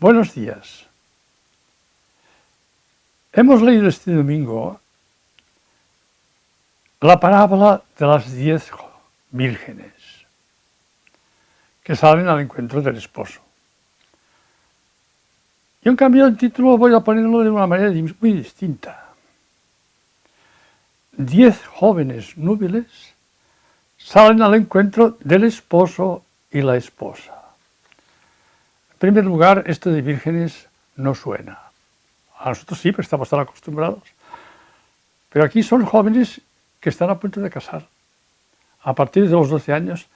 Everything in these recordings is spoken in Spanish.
Buenos días. Hemos leído este domingo la parábola de las diez vírgenes que salen al encuentro del esposo. Yo en cambio el título voy a ponerlo de una manera muy distinta. Diez jóvenes núbiles salen al encuentro del esposo y la esposa. En primer lugar, esto de vírgenes no suena. A nosotros sí, pero estamos tan acostumbrados. Pero aquí son jóvenes que están a punto de casar. A partir de los 12 años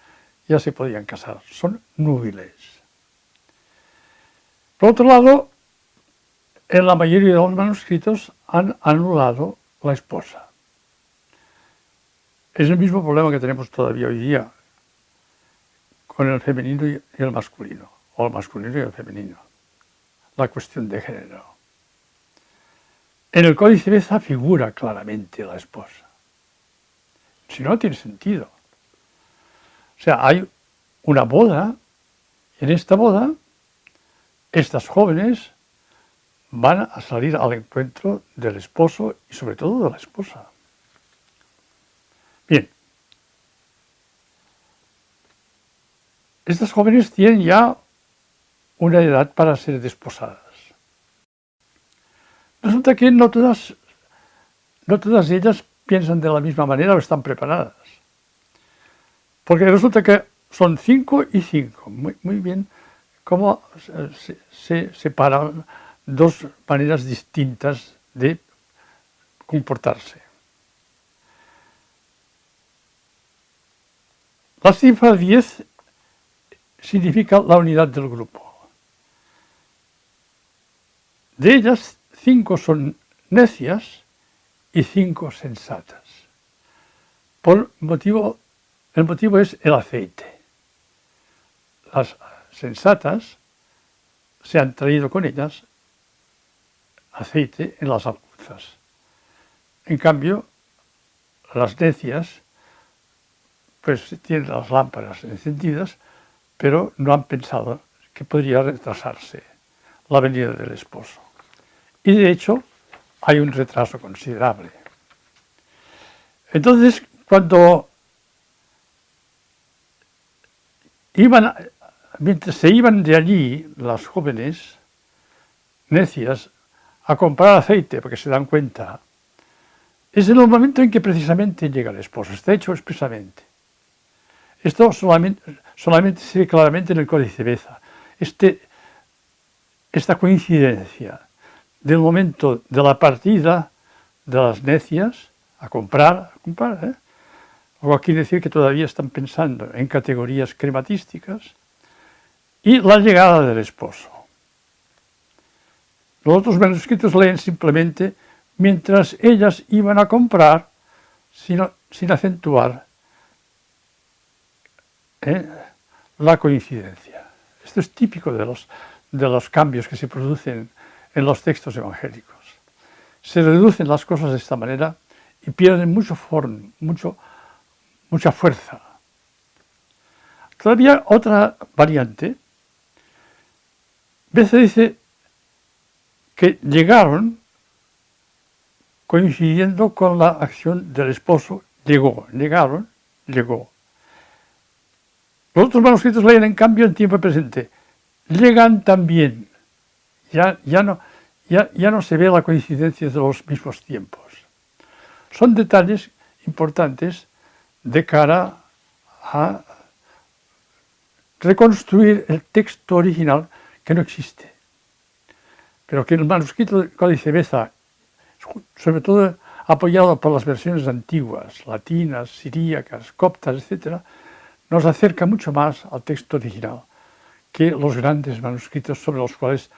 ya se podían casar. Son núbiles. Por otro lado, en la mayoría de los manuscritos han anulado la esposa. Es el mismo problema que tenemos todavía hoy día con el femenino y el masculino o masculino y el femenino. La cuestión de género. En el Códice Beza figura claramente la esposa. Si no, tiene sentido. O sea, hay una boda, en esta boda, estas jóvenes van a salir al encuentro del esposo y sobre todo de la esposa. Bien. Estas jóvenes tienen ya una edad para ser desposadas. Resulta que no todas, no todas ellas piensan de la misma manera o están preparadas. Porque resulta que son cinco y cinco. Muy, bien cómo se, se separan dos maneras distintas de comportarse. La cifra 10 significa la unidad del grupo. De ellas, cinco son necias y cinco sensatas. Por motivo, el motivo es el aceite. Las sensatas se han traído con ellas aceite en las alcuzas. En cambio, las necias pues tienen las lámparas encendidas, pero no han pensado que podría retrasarse la venida del esposo. Y de hecho, hay un retraso considerable. Entonces, cuando iban, mientras se iban de allí las jóvenes necias a comprar aceite, porque se dan cuenta, es en el momento en que precisamente llega el esposo, está hecho expresamente. Esto solamente, solamente se ve claramente en el Códice Beza. Este, esta coincidencia del momento de la partida de las necias a comprar, a ¿eh? quiere decir que todavía están pensando en categorías crematísticas, y la llegada del esposo. Los otros manuscritos leen simplemente mientras ellas iban a comprar sin, sin acentuar ¿eh? la coincidencia. Esto es típico de los de los cambios que se producen en los textos evangélicos. Se reducen las cosas de esta manera y pierden mucho form, mucho, mucha fuerza. Todavía otra variante, veces dice que llegaron coincidiendo con la acción del esposo, llegó, llegaron, llegó. Los otros manuscritos leen en cambio en tiempo presente, llegan también. Ya, ya, no, ya, ya no se ve la coincidencia de los mismos tiempos. Son detalles importantes de cara a reconstruir el texto original que no existe, pero que el manuscrito del Códice Beza, sobre todo apoyado por las versiones antiguas, latinas, siríacas, coptas, etc., nos acerca mucho más al texto original que los grandes manuscritos sobre los cuales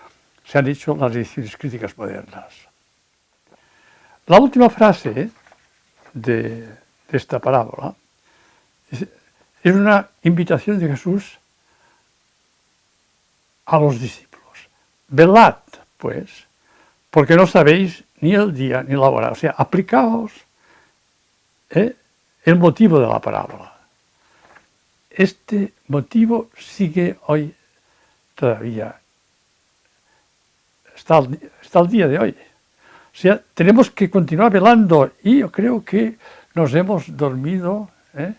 se han hecho las ediciones críticas modernas. La última frase de, esta parábola es, una invitación de Jesús a los discípulos. Velad, pues, porque no sabéis ni el día ni la hora. O sea, aplicaos ¿eh? el motivo de la parábola. Este motivo sigue hoy todavía está al, día de hoy. O sea, tenemos que continuar velando y yo creo que nos hemos dormido ¿eh?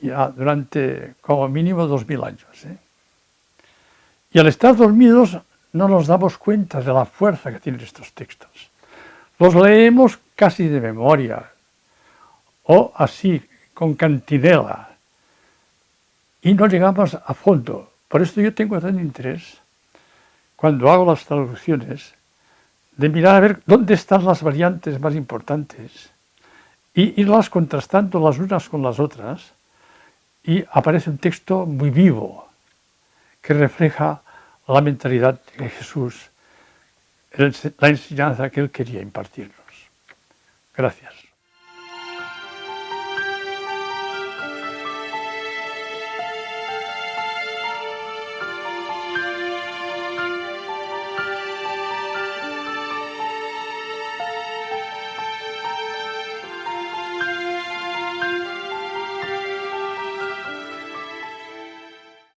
ya durante como mínimo dos mil años. ¿eh? Y al estar dormidos no nos damos cuenta de la fuerza que tienen estos textos. Los leemos casi de memoria, o así, con cantinela, y no llegamos a fondo. Por esto yo tengo tan interés, cuando hago las traducciones, de mirar a ver dónde están las variantes más importantes y irlas contrastando las unas con las otras y aparece un texto muy vivo que refleja la mentalidad de Jesús, la enseñanza que él quería impartirnos. Gracias.